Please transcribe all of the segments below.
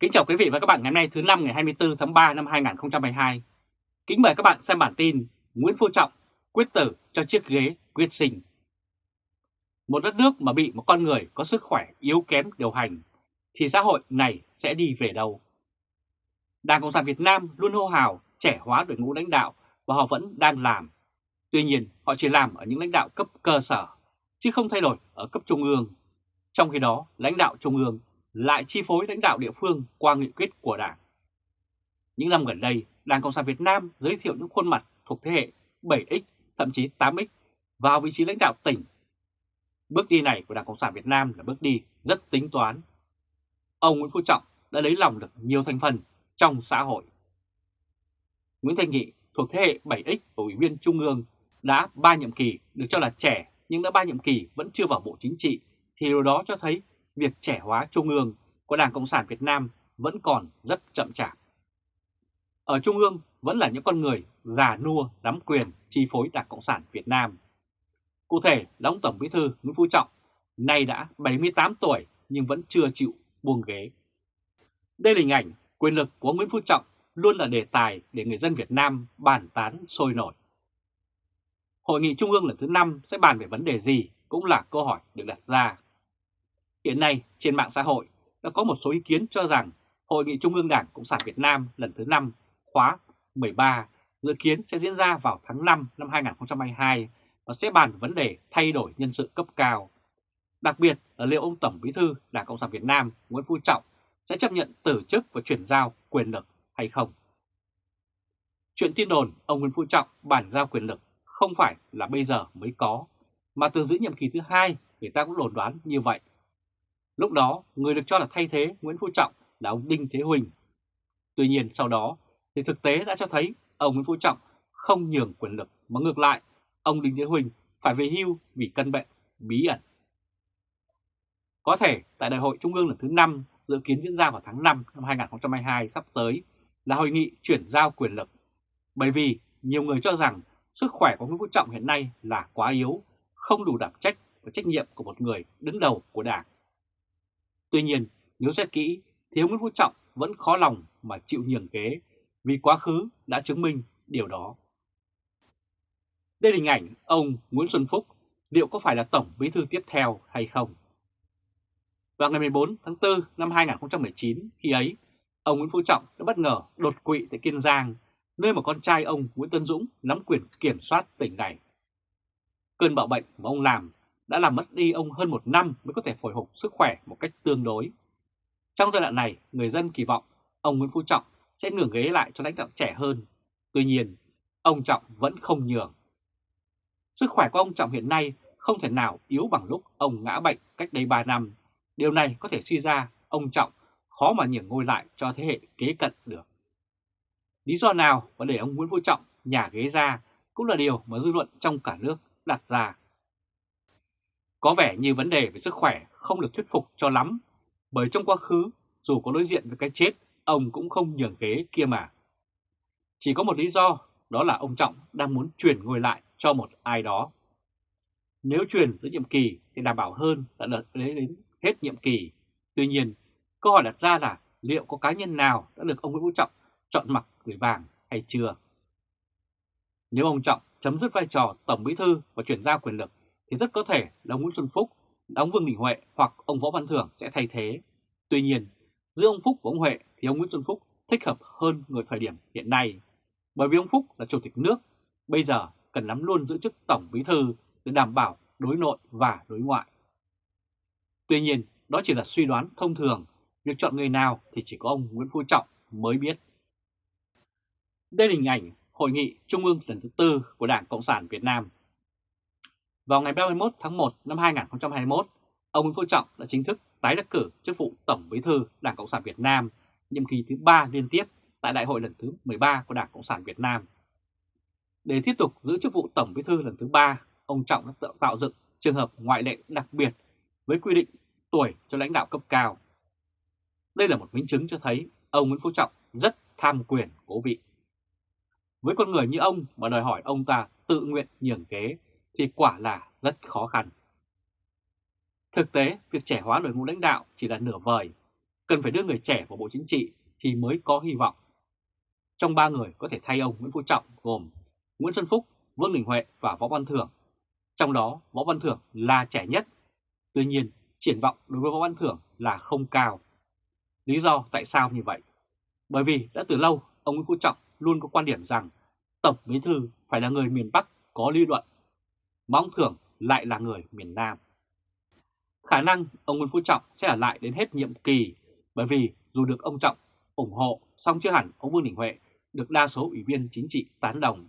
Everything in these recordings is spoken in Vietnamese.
Kính chào quý vị và các bạn ngày hôm nay, thứ năm ngày 24 tháng 3 năm 2022. Kính mời các bạn xem bản tin Nguyễn Phú Trọng quyết tử cho chiếc ghế quyết sinh. Một đất nước mà bị một con người có sức khỏe yếu kém điều hành, thì xã hội này sẽ đi về đâu? Đảng Cộng sản Việt Nam luôn hô hào trẻ hóa đội ngũ lãnh đạo và họ vẫn đang làm. Tuy nhiên, họ chỉ làm ở những lãnh đạo cấp cơ sở, chứ không thay đổi ở cấp trung ương. Trong khi đó, lãnh đạo trung ương lại chi phối lãnh đạo địa phương qua nghị quyết của Đảng. Những năm gần đây, Đảng Cộng sản Việt Nam giới thiệu những khuôn mặt thuộc thế hệ 7X, thậm chí 8X vào vị trí lãnh đạo tỉnh. Bước đi này của Đảng Cộng sản Việt Nam là bước đi rất tính toán. Ông Nguyễn Phú Trọng đã lấy lòng được nhiều thành phần trong xã hội. Nguyễn Thanh Nghị thuộc thế hệ 7X của Ủy viên Trung ương đã 3 nhiệm kỳ được cho là trẻ nhưng đã 3 nhiệm kỳ vẫn chưa vào Bộ Chính trị thì điều đó cho thấy việc trẻ hóa Trung ương của Đảng Cộng sản Việt Nam vẫn còn rất chậm chạp. Ở Trung ương vẫn là những con người già nua nắm quyền chi phối Đảng Cộng sản Việt Nam. Cụ thể là ông Tổng Bí thư Nguyễn Phú Trọng, nay đã 78 tuổi nhưng vẫn chưa chịu buông ghế. Đây là hình ảnh quyền lực của Nguyễn Phú Trọng luôn là đề tài để người dân Việt Nam bàn tán sôi nổi. Hội nghị Trung ương lần thứ 5 sẽ bàn về vấn đề gì cũng là câu hỏi được đặt ra. Hiện nay trên mạng xã hội đã có một số ý kiến cho rằng Hội nghị Trung ương Đảng Cộng sản Việt Nam lần thứ 5 khóa 13 dự kiến sẽ diễn ra vào tháng 5 năm 2022 và sẽ bàn vấn đề thay đổi nhân sự cấp cao. Đặc biệt là liệu ông Tổng Bí thư Đảng Cộng sản Việt Nam Nguyễn Phú Trọng sẽ chấp nhận từ chức và chuyển giao quyền lực hay không. Chuyện tin đồn ông Nguyễn Phú Trọng bàn giao quyền lực không phải là bây giờ mới có, mà từ giữ nhiệm kỳ thứ hai người ta cũng đồn đoán như vậy. Lúc đó, người được cho là thay thế Nguyễn Phú Trọng là ông Đinh Thế Huỳnh. Tuy nhiên sau đó, thì thực tế đã cho thấy ông Nguyễn Phú Trọng không nhường quyền lực, mà ngược lại, ông Đinh Thế Huỳnh phải về hưu vì căn bệnh bí ẩn. Có thể tại Đại hội Trung ương lần thứ 5 dự kiến diễn ra vào tháng 5 năm 2022 sắp tới là hội nghị chuyển giao quyền lực. Bởi vì nhiều người cho rằng sức khỏe của Nguyễn Phú Trọng hiện nay là quá yếu, không đủ đảm trách và trách nhiệm của một người đứng đầu của Đảng. Tuy nhiên, nếu xét kỹ thì ông Nguyễn Phú Trọng vẫn khó lòng mà chịu nhường ghế vì quá khứ đã chứng minh điều đó. Đây là hình ảnh ông Nguyễn Xuân Phúc liệu có phải là Tổng Bí thư tiếp theo hay không? Vào ngày 14 tháng 4 năm 2019, khi ấy, ông Nguyễn Phú Trọng đã bất ngờ đột quỵ tại Kiên Giang, nơi mà con trai ông Nguyễn Tân Dũng nắm quyền kiểm soát tỉnh này. Cơn bạo bệnh mà ông làm đã làm mất đi ông hơn một năm mới có thể hồi phục sức khỏe một cách tương đối. Trong giai đoạn này, người dân kỳ vọng ông Nguyễn Phú Trọng sẽ nhường ghế lại cho lãnh đạo trẻ hơn. Tuy nhiên, ông Trọng vẫn không nhường. Sức khỏe của ông Trọng hiện nay không thể nào yếu bằng lúc ông ngã bệnh cách đây 3 năm. Điều này có thể suy ra ông Trọng khó mà nhường ngôi lại cho thế hệ kế cận được. Lý do nào mà để ông Nguyễn Phú Trọng nhà ghế ra cũng là điều mà dư luận trong cả nước đặt ra. Có vẻ như vấn đề về sức khỏe không được thuyết phục cho lắm, bởi trong quá khứ, dù có đối diện với cái chết, ông cũng không nhường ghế kia mà. Chỉ có một lý do, đó là ông Trọng đang muốn chuyển ngôi lại cho một ai đó. Nếu chuyển giữa nhiệm kỳ thì đảm bảo hơn là đợt đến hết nhiệm kỳ. Tuy nhiên, câu hỏi đặt ra là liệu có cá nhân nào đã được ông Nguyễn Phú Trọng chọn mặc gửi vàng hay chưa? Nếu ông Trọng chấm dứt vai trò Tổng Bí Thư và chuyển giao quyền lực thì rất có thể là ông Nguyễn Xuân Phúc, ông Vương Đình Huệ hoặc ông Võ Văn Thưởng sẽ thay thế. Tuy nhiên, giữa ông Phúc và ông Huệ thì ông Nguyễn Xuân Phúc thích hợp hơn người thời điểm hiện nay. Bởi vì ông Phúc là Chủ tịch nước, bây giờ cần nắm luôn giữ chức Tổng Bí Thư để đảm bảo đối nội và đối ngoại. Tuy nhiên, đó chỉ là suy đoán thông thường, việc chọn người nào thì chỉ có ông Nguyễn Phú Trọng mới biết. Đây là hình ảnh Hội nghị Trung ương lần thứ tư của Đảng Cộng sản Việt Nam vào ngày 31 tháng 1 năm 2021, ông Nguyễn Phú Trọng đã chính thức tái đắc cử chức vụ Tổng Bí thư Đảng Cộng sản Việt Nam nhiệm kỳ thứ 3 liên tiếp tại Đại hội lần thứ 13 của Đảng Cộng sản Việt Nam. Để tiếp tục giữ chức vụ Tổng Bí thư lần thứ 3, ông Trọng đã tạo dựng trường hợp ngoại lệ đặc biệt với quy định tuổi cho lãnh đạo cấp cao. Đây là một minh chứng cho thấy ông Nguyễn Phú Trọng rất tham quyền cố vị. Với con người như ông mà đòi hỏi ông ta tự nguyện nhường kế thì quả là rất khó khăn. Thực tế, việc trẻ hóa đội ngũ lãnh đạo chỉ là nửa vời. cần phải đưa người trẻ vào Bộ Chính trị thì mới có hy vọng. Trong ba người có thể thay ông Nguyễn Phú Trọng gồm Nguyễn Xuân Phúc, Vương Đình Huệ và Võ Văn Thưởng. Trong đó Võ Văn Thưởng là trẻ nhất. Tuy nhiên, triển vọng đối với Võ Văn Thưởng là không cao. Lý do tại sao như vậy? Bởi vì đã từ lâu ông Nguyễn Phú Trọng luôn có quan điểm rằng Tổng Bí Thư phải là người miền Bắc có lý luận, mà ông Thưởng lại là người miền Nam. Khả năng ông Nguyễn Phú Trọng sẽ ở lại đến hết nhiệm kỳ bởi vì dù được ông Trọng ủng hộ song chưa hẳn ông Vương Đình Huệ được đa số ủy viên chính trị tán đồng.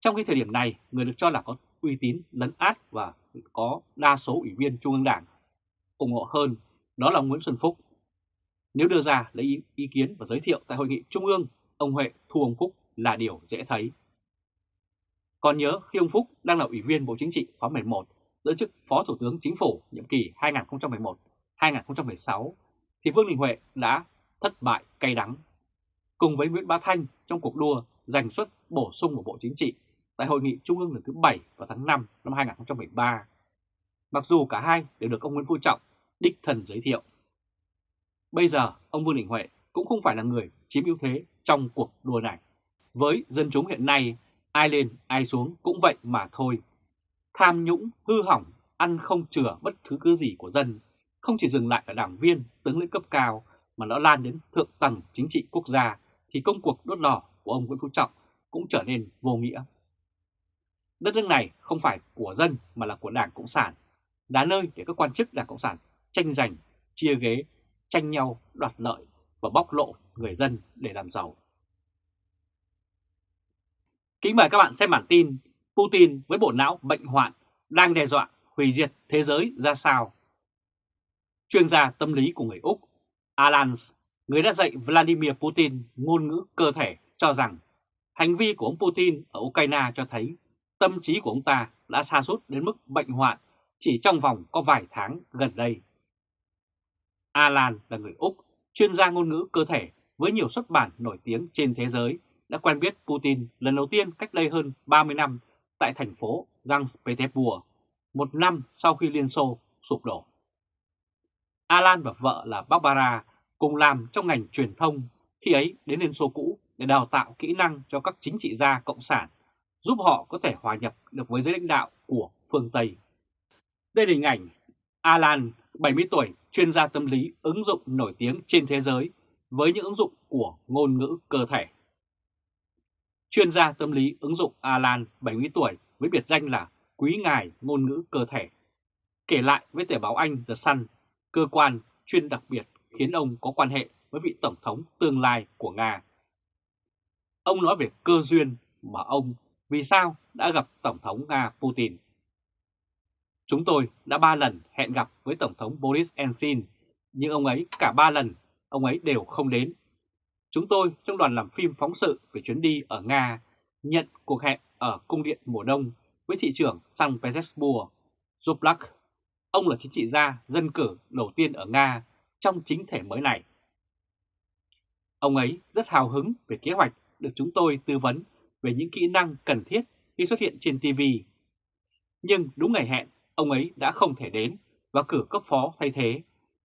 Trong khi thời điểm này, người được cho là có uy tín lấn át và có đa số ủy viên Trung ương Đảng ủng hộ hơn đó là ông Nguyễn Xuân Phúc. Nếu đưa ra lấy ý, ý kiến và giới thiệu tại hội nghị Trung ương, ông Huệ thu ông Phúc là điều dễ thấy. Còn nhớ khi ông Phúc đang là ủy viên Bộ Chính trị khóa 11 giữ chức Phó Thủ tướng Chính phủ nhiệm kỳ 2011-2016 thì Vương Đình Huệ đã thất bại cay đắng. Cùng với Nguyễn Bá Thanh trong cuộc đua giành suất bổ sung của Bộ Chính trị tại Hội nghị Trung ương lần thứ 7 vào tháng 5 năm 2013. Mặc dù cả hai đều được ông Nguyễn Phú Trọng đích thần giới thiệu. Bây giờ ông Vương Đình Huệ cũng không phải là người chiếm ưu thế trong cuộc đua này. Với dân chúng hiện nay, ai lên ai xuống cũng vậy mà thôi. Tham nhũng, hư hỏng, ăn không chừa bất thứ cứ gì của dân, không chỉ dừng lại ở đảng viên, tướng lĩnh cấp cao mà nó lan đến thượng tầng chính trị quốc gia thì công cuộc đốt đỏ của ông Nguyễn Phú Trọng cũng trở nên vô nghĩa. Đất nước này không phải của dân mà là của Đảng Cộng sản, là nơi để các quan chức Đảng Cộng sản tranh giành, chia ghế, tranh nhau, đoạt lợi và bóc lộ người dân để làm giàu. Kính mời các bạn xem bản tin Putin với bộ não bệnh hoạn đang đe dọa hủy diệt thế giới ra sao. Chuyên gia tâm lý của người Úc Alan, người đã dạy Vladimir Putin ngôn ngữ cơ thể cho rằng hành vi của ông Putin ở Ukraine cho thấy tâm trí của ông ta đã xa sút đến mức bệnh hoạn chỉ trong vòng có vài tháng gần đây. Alan là người Úc, chuyên gia ngôn ngữ cơ thể với nhiều xuất bản nổi tiếng trên thế giới đã quen biết Putin lần đầu tiên cách đây hơn 30 năm tại thành phố Sankt Petersburg, một năm sau khi Liên Xô sụp đổ. Alan và vợ là Barbara cùng làm trong ngành truyền thông khi ấy đến Liên Xô cũ để đào tạo kỹ năng cho các chính trị gia cộng sản, giúp họ có thể hòa nhập được với giới lãnh đạo của phương Tây. Đây là hình ảnh Alan, 70 tuổi, chuyên gia tâm lý ứng dụng nổi tiếng trên thế giới với những ứng dụng của ngôn ngữ cơ thể. Chuyên gia tâm lý ứng dụng Alan, 70 tuổi, với biệt danh là Quý Ngài Ngôn ngữ Cơ thể. Kể lại với tờ báo Anh The Sun, cơ quan chuyên đặc biệt khiến ông có quan hệ với vị Tổng thống tương lai của Nga. Ông nói về cơ duyên mà ông vì sao đã gặp Tổng thống Nga Putin. Chúng tôi đã ba lần hẹn gặp với Tổng thống Boris Yeltsin, nhưng ông ấy cả ba lần, ông ấy đều không đến. Chúng tôi trong đoàn làm phim phóng sự về chuyến đi ở Nga nhận cuộc hẹn ở Cung điện mùa đông với thị trưởng San Petersburg, Zoblak. Ông là chính trị gia dân cử đầu tiên ở Nga trong chính thể mới này. Ông ấy rất hào hứng về kế hoạch được chúng tôi tư vấn về những kỹ năng cần thiết khi xuất hiện trên TV. Nhưng đúng ngày hẹn, ông ấy đã không thể đến và cử cấp phó thay thế.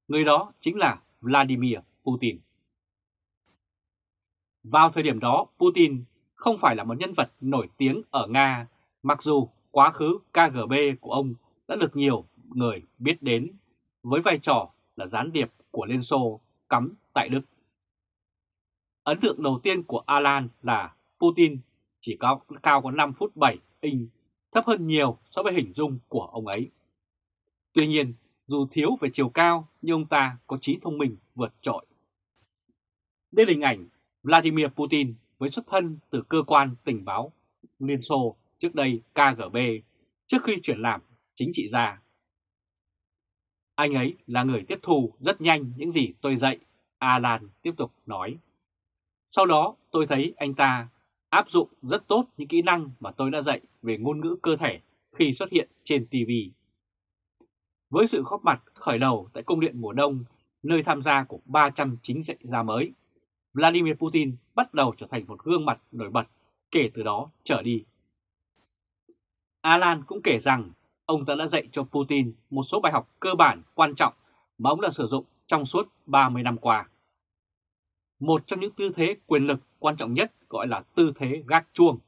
Người đó chính là Vladimir Putin. Vào thời điểm đó, Putin không phải là một nhân vật nổi tiếng ở Nga, mặc dù quá khứ KGB của ông đã được nhiều người biết đến với vai trò là gián điệp của Liên Xô cắm tại Đức. Ấn tượng đầu tiên của Alan là Putin chỉ cao, cao có 5 phút 7 inch, thấp hơn nhiều so với hình dung của ông ấy. Tuy nhiên, dù thiếu về chiều cao nhưng ông ta có trí thông minh vượt trội. Đây là hình ảnh Vladimir Putin với xuất thân từ cơ quan tình báo Liên Xô trước đây KGB trước khi chuyển làm chính trị gia. Anh ấy là người tiếp thu rất nhanh những gì tôi dạy, Alan tiếp tục nói. Sau đó tôi thấy anh ta áp dụng rất tốt những kỹ năng mà tôi đã dạy về ngôn ngữ cơ thể khi xuất hiện trên TV. Với sự góp mặt khởi đầu tại Cung điện mùa đông, nơi tham gia của 300 chính trị gia mới, Vladimir Putin bắt đầu trở thành một gương mặt nổi bật kể từ đó trở đi. Alan cũng kể rằng ông ta đã dạy cho Putin một số bài học cơ bản quan trọng mà ông đã sử dụng trong suốt 30 năm qua. Một trong những tư thế quyền lực quan trọng nhất gọi là tư thế gác chuông.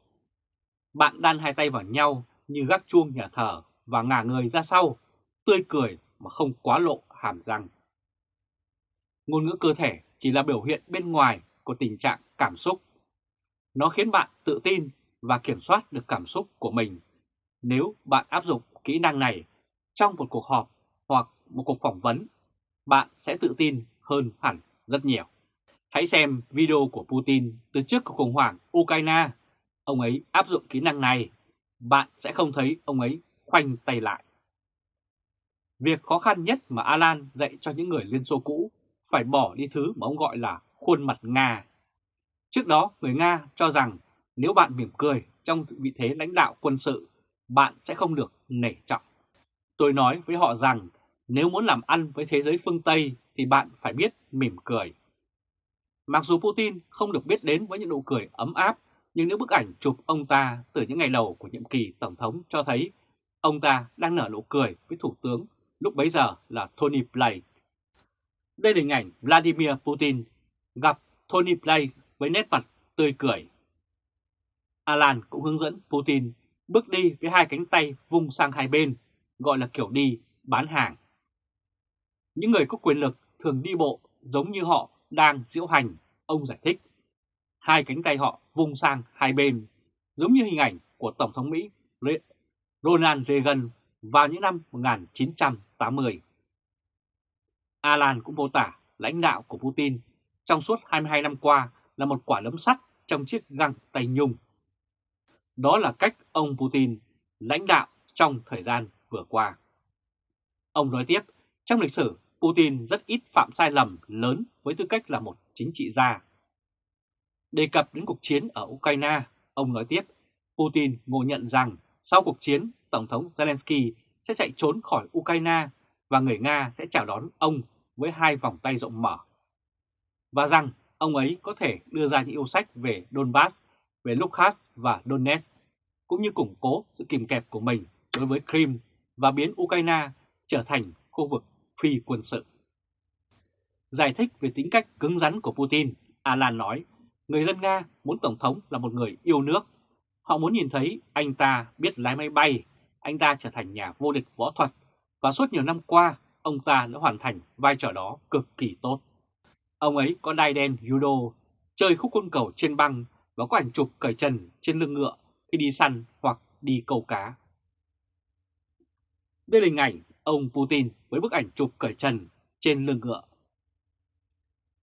Bạn đan hai tay vào nhau như gác chuông nhà thờ và ngả người ra sau, tươi cười mà không quá lộ hàm răng. Ngôn ngữ cơ thể chỉ là biểu hiện bên ngoài của tình trạng cảm xúc. Nó khiến bạn tự tin và kiểm soát được cảm xúc của mình nếu bạn áp dụng kỹ năng này trong một cuộc họp hoặc một cuộc phỏng vấn, bạn sẽ tự tin hơn hẳn rất nhiều. Hãy xem video của Putin từ trước cuộc khủng hoảng Ukraine. Ông ấy áp dụng kỹ năng này, bạn sẽ không thấy ông ấy khoanh tay lại. Việc khó khăn nhất mà Alan dạy cho những người Liên Xô cũ phải bỏ đi thứ mà ông gọi là khuôn mặt Nga. Trước đó, người Nga cho rằng nếu bạn mỉm cười trong vị thế lãnh đạo quân sự, bạn sẽ không được nể trọng. Tôi nói với họ rằng nếu muốn làm ăn với thế giới phương Tây thì bạn phải biết mỉm cười. Mặc dù Putin không được biết đến với những nụ cười ấm áp, nhưng những bức ảnh chụp ông ta từ những ngày đầu của nhiệm kỳ Tổng thống cho thấy ông ta đang nở nụ cười với Thủ tướng lúc bấy giờ là Tony Blair. Đây là hình ảnh Vladimir Putin gặp Tony Blair với nét mặt tươi cười. Alan cũng hướng dẫn Putin bước đi với hai cánh tay vung sang hai bên, gọi là kiểu đi bán hàng. Những người có quyền lực thường đi bộ giống như họ đang diễu hành, ông giải thích. Hai cánh tay họ vung sang hai bên, giống như hình ảnh của Tổng thống Mỹ Ronald Reagan vào những năm 1980. Alan cũng mô tả lãnh đạo của Putin trong suốt 22 năm qua là một quả lấm sắt trong chiếc găng tay nhung. Đó là cách ông Putin lãnh đạo trong thời gian vừa qua. Ông nói tiếp, trong lịch sử, Putin rất ít phạm sai lầm lớn với tư cách là một chính trị gia. Đề cập đến cuộc chiến ở Ukraine, ông nói tiếp, Putin ngộ nhận rằng sau cuộc chiến, Tổng thống Zelensky sẽ chạy trốn khỏi Ukraine và người Nga sẽ chào đón ông với hai vòng tay rộng mở. Và rằng ông ấy có thể đưa ra những yêu sách về Donbass, về Luhansk và Donetsk, cũng như củng cố sự kìm kẹp của mình đối với Crimea và biến Ukraine trở thành khu vực phi quân sự. Giải thích về tính cách cứng rắn của Putin, Alan nói, người dân Nga muốn Tổng thống là một người yêu nước. Họ muốn nhìn thấy anh ta biết lái máy bay, anh ta trở thành nhà vô địch võ thuật, và suốt nhiều năm qua, ông ta đã hoàn thành vai trò đó cực kỳ tốt. Ông ấy có đai đen judo, chơi khúc côn cầu trên băng và có ảnh chụp cởi trần trên lưng ngựa khi đi săn hoặc đi câu cá. Đây là hình ảnh ông Putin với bức ảnh chụp cởi trần trên lưng ngựa.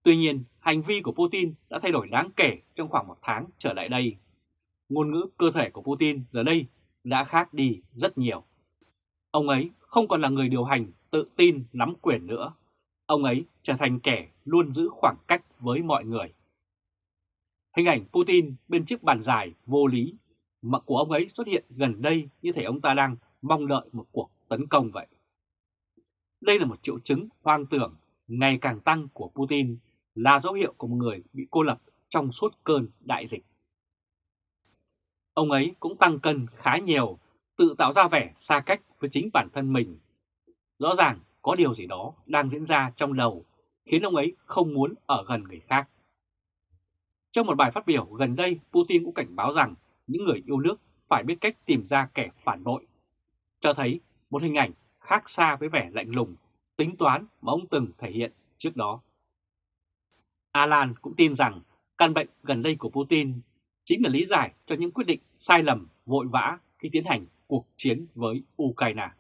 Tuy nhiên, hành vi của Putin đã thay đổi đáng kể trong khoảng một tháng trở lại đây. Ngôn ngữ cơ thể của Putin giờ đây đã khác đi rất nhiều. Ông ấy không còn là người điều hành tự tin nắm quyền nữa. Ông ấy trở thành kẻ luôn giữ khoảng cách với mọi người. Hình ảnh Putin bên chiếc bàn dài vô lý mà của ông ấy xuất hiện gần đây như thể ông ta đang mong đợi một cuộc tấn công vậy. Đây là một triệu chứng hoang tưởng ngày càng tăng của Putin là dấu hiệu của một người bị cô lập trong suốt cơn đại dịch. Ông ấy cũng tăng cân khá nhiều, tự tạo ra vẻ xa cách với chính bản thân mình. Rõ ràng có điều gì đó đang diễn ra trong đầu khiến ông ấy không muốn ở gần người khác. Trong một bài phát biểu gần đây, Putin cũng cảnh báo rằng những người yêu nước phải biết cách tìm ra kẻ phản bội, cho thấy một hình ảnh khác xa với vẻ lạnh lùng, tính toán mà ông từng thể hiện trước đó. Alan cũng tin rằng căn bệnh gần đây của Putin chính là lý giải cho những quyết định sai lầm vội vã khi tiến hành cuộc chiến với Ukraine.